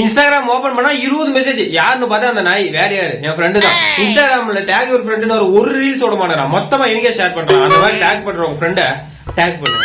Instagram open பண்ணா இருபது message யாருன்னு பார்த்தா அந்த நாய் வேற யாரு? என் ஃப்ரெண்டு தான். இன்ஸ்டாகிராம்ல டேக் ஒரு ஃப்ரெண்டுன்னு ஒரு ஒரு ரீல்ஸ் ஓட மாட்டேறான் மொத்தமா எங்கே ஷேர் பண்றான் அந்த மாதிரி டேக் பண்ற உங்க ஃப்ரெண்டை டேக் பண்ணுங்க.